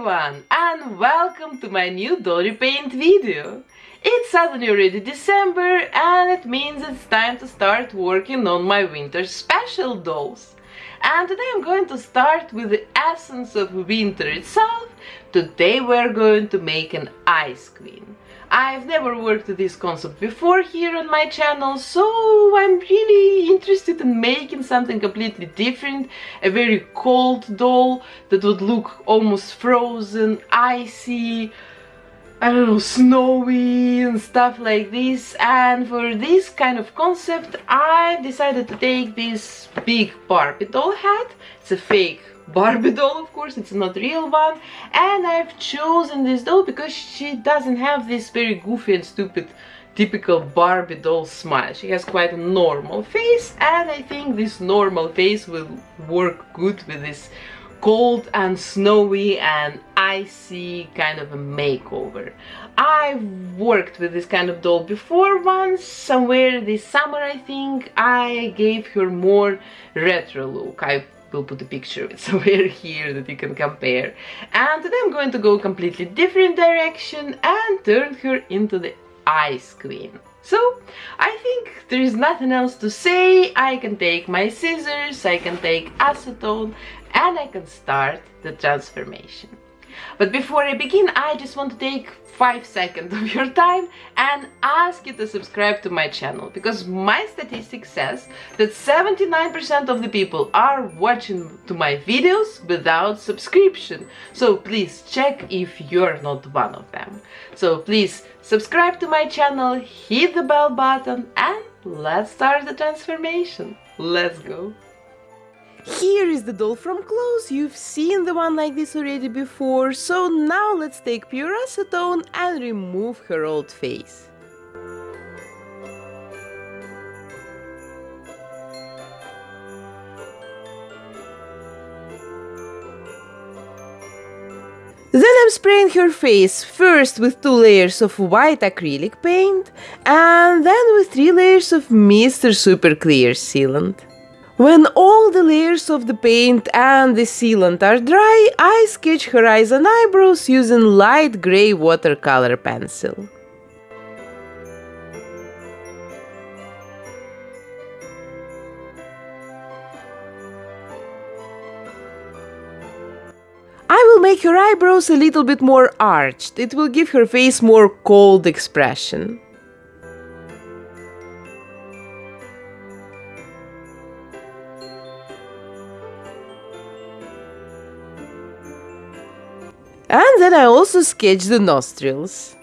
everyone and welcome to my new doll repaint video. It's suddenly already December and it means it's time to start working on my winter special dolls. And today I'm going to start with the essence of winter itself. Today we're going to make an ice queen. I've never worked this concept before here on my channel, so I'm really interested in making something completely different, a very cold doll that would look almost frozen, icy, I don't know, snowy and stuff like this. And for this kind of concept, I decided to take this big Barbie doll hat. It's a fake Barbie doll, of course, it's not real one. And I've chosen this doll because she doesn't have this very goofy and stupid typical Barbie doll smile. She has quite a normal face and I think this normal face will work good with this cold and snowy and icy kind of a makeover. I've worked with this kind of doll before once, somewhere this summer I think. I gave her more retro look. I will put a picture somewhere here that you can compare. And today I'm going to go completely different direction and turn her into the Ice Queen. So, I think there is nothing else to say. I can take my scissors, I can take acetone, and I can start the transformation. But before I begin, I just want to take 5 seconds of your time and ask you to subscribe to my channel because my statistics says that 79% of the people are watching to my videos without subscription. So please check if you're not one of them. So please subscribe to my channel, hit the bell button and let's start the transformation. Let's go! Here is the doll from close, you've seen the one like this already before, so now let's take pure acetone and remove her old face. Then I'm spraying her face first with two layers of white acrylic paint and then with three layers of Mr. Super Clear Sealant. When all the layers of the paint and the sealant are dry, I sketch her eyes and eyebrows using light grey watercolor pencil. I will make her eyebrows a little bit more arched, it will give her face more cold expression. Then I also sketch the nostrils.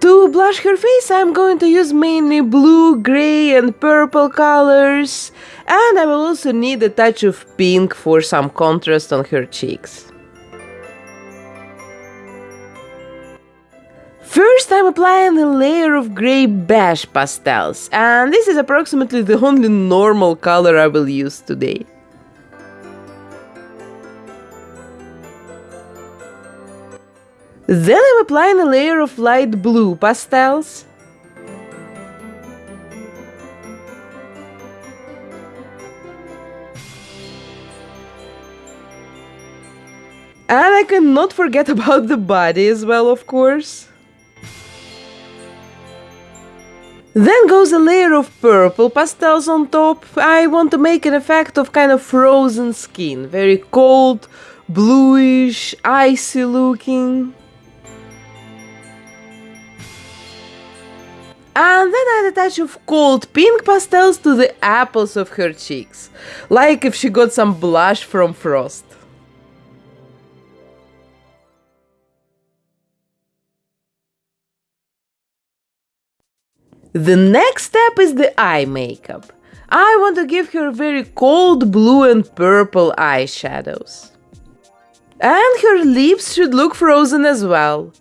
To blush her face I'm going to use mainly blue, grey and purple colors and I will also need a touch of pink for some contrast on her cheeks. Applying a layer of grey beige pastels and this is approximately the only normal color I will use today. Then I'm applying a layer of light blue pastels. And I cannot forget about the body as well, of course. Then goes a layer of purple pastels on top. I want to make an effect of kind of frozen skin, very cold, bluish, icy looking. And then add a touch of cold pink pastels to the apples of her cheeks, like if she got some blush from frost. The next step is the eye makeup. I want to give her very cold blue and purple eyeshadows. And her lips should look frozen as well.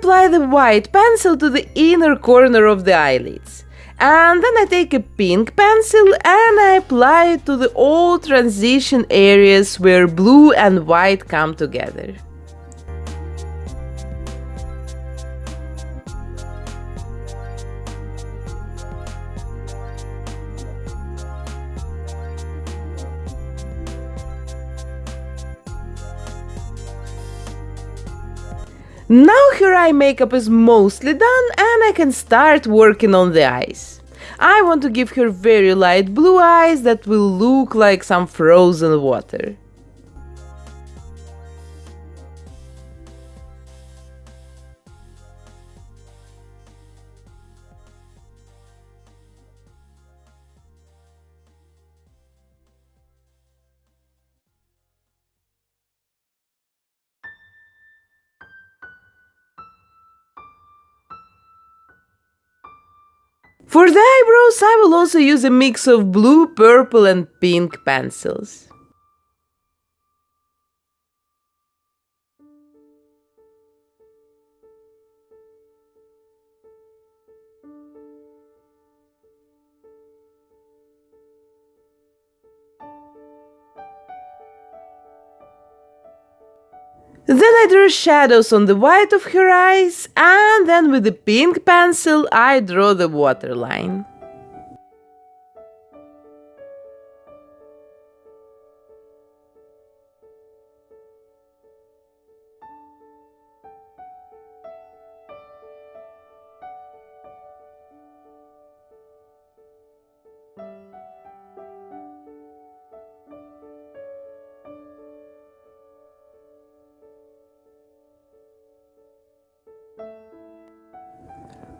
Apply the white pencil to the inner corner of the eyelids. And then I take a pink pencil and I apply it to the all transition areas where blue and white come together. Now her eye makeup is mostly done and I can start working on the eyes. I want to give her very light blue eyes that will look like some frozen water. For the eyebrows, I will also use a mix of blue, purple and pink pencils. Then I draw shadows on the white of her eyes, and then with the pink pencil I draw the waterline.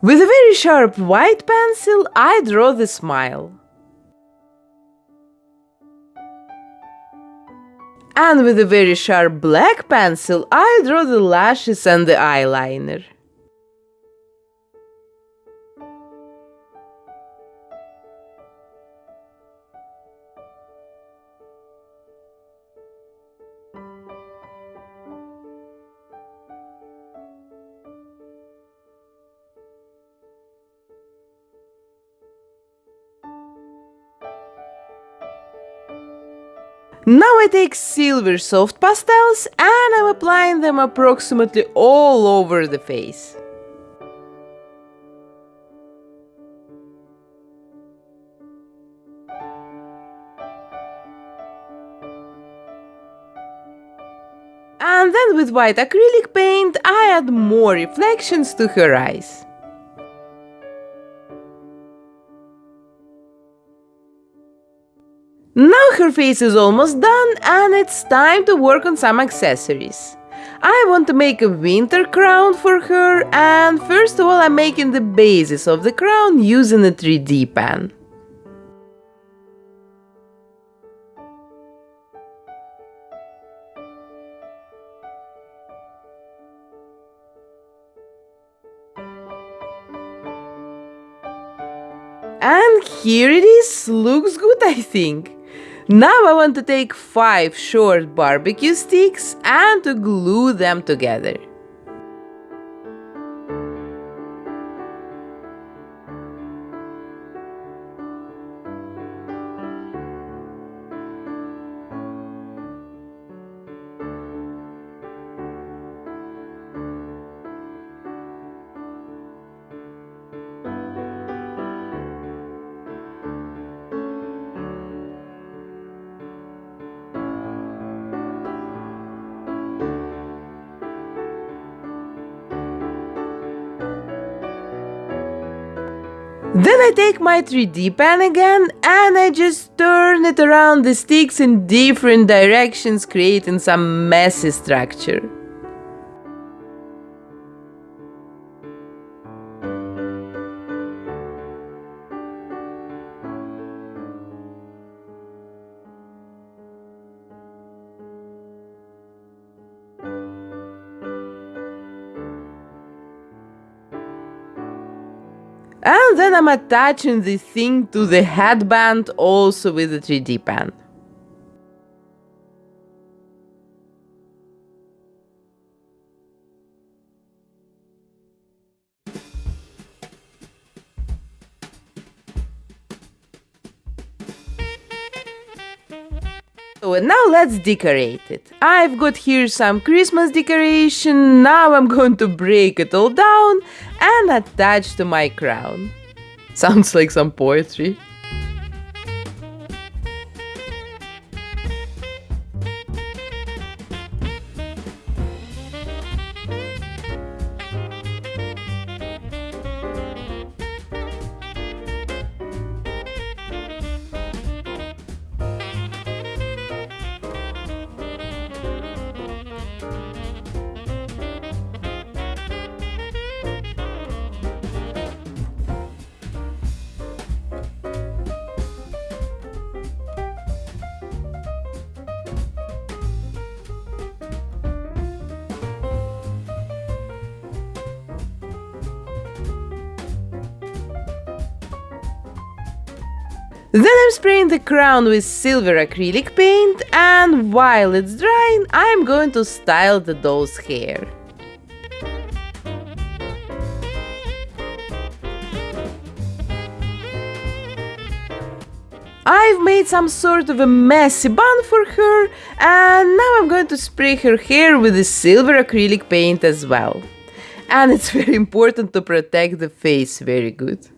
With a very sharp white pencil, I draw the smile. And with a very sharp black pencil, I draw the lashes and the eyeliner. Now I take silver soft pastels and I'm applying them approximately all over the face. And then with white acrylic paint I add more reflections to her eyes. Her face is almost done and it's time to work on some accessories. I want to make a winter crown for her and first of all I'm making the basis of the crown using a 3D pen. And here it is, looks good I think. Now I want to take 5 short barbecue sticks and to glue them together. Then I take my 3D pen again and I just turn it around the sticks in different directions creating some messy structure. I'm attaching the thing to the headband also with the 3D pen. So now let's decorate it. I've got here some Christmas decoration, now I'm going to break it all down and attach to my crown. Sounds like some poetry. Then I'm spraying the crown with silver acrylic paint and while it's drying I'm going to style the doll's hair. I've made some sort of a messy bun for her and now I'm going to spray her hair with the silver acrylic paint as well. And it's very important to protect the face very good.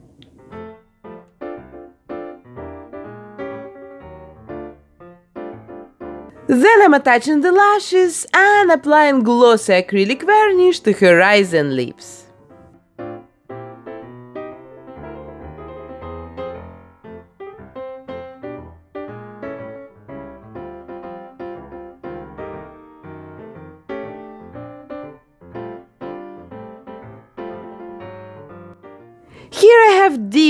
Then I'm attaching the lashes and applying glossy acrylic varnish to her eyes and lips.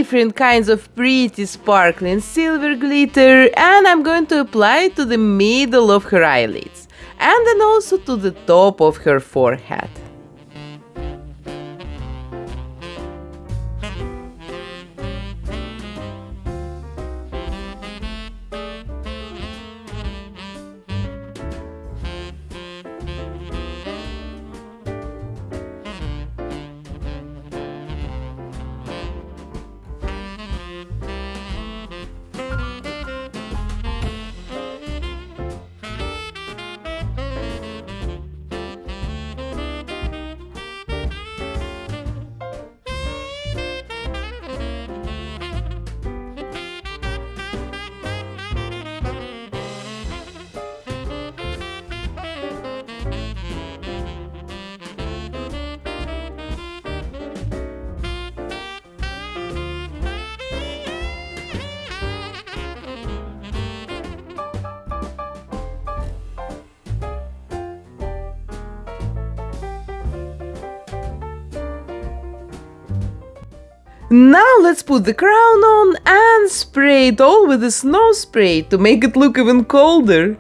Different kinds of pretty sparkling silver glitter and I'm going to apply it to the middle of her eyelids and then also to the top of her forehead. Now let's put the crown on and spray it all with a snow spray to make it look even colder.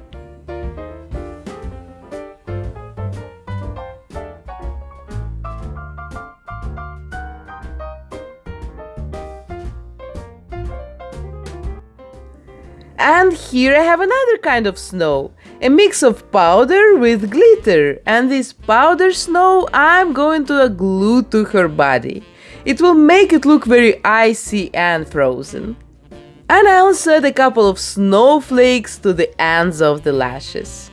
And here I have another kind of snow, a mix of powder with glitter, and this powder snow I'm going to glue to her body. It will make it look very icy and frozen. And I also add a couple of snowflakes to the ends of the lashes.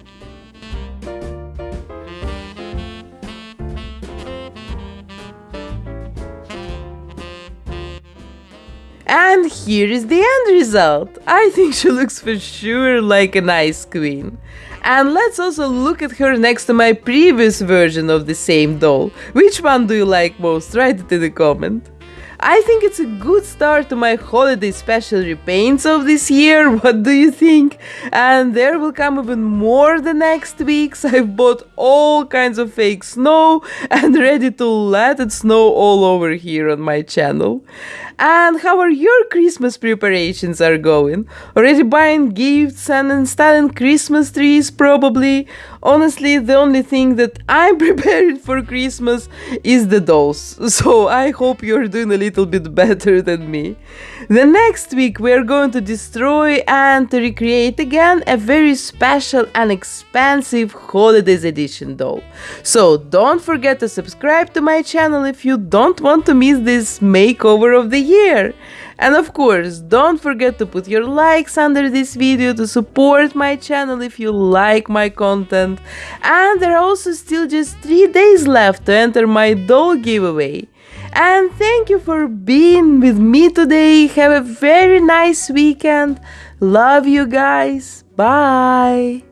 And here is the end result. I think she looks for sure like an ice queen. And let's also look at her next to my previous version of the same doll. Which one do you like most? Write it in the comment. I think it's a good start to my holiday special repaints of this year. What do you think? And there will come even more the next weeks. I've bought all kinds of fake snow and ready to let it snow all over here on my channel. And how are your Christmas preparations are going? Already buying gifts and installing Christmas trees probably? Honestly, the only thing that I'm preparing for Christmas is the dolls. So I hope you're doing a little bit better than me. The next week we're going to destroy and recreate again a very special and expensive holidays edition doll. So don't forget to subscribe to my channel if you don't want to miss this makeover of the year. And of course, don't forget to put your likes under this video to support my channel if you like my content. And there are also still just 3 days left to enter my doll giveaway. And thank you for being with me today. Have a very nice weekend. Love you guys. Bye.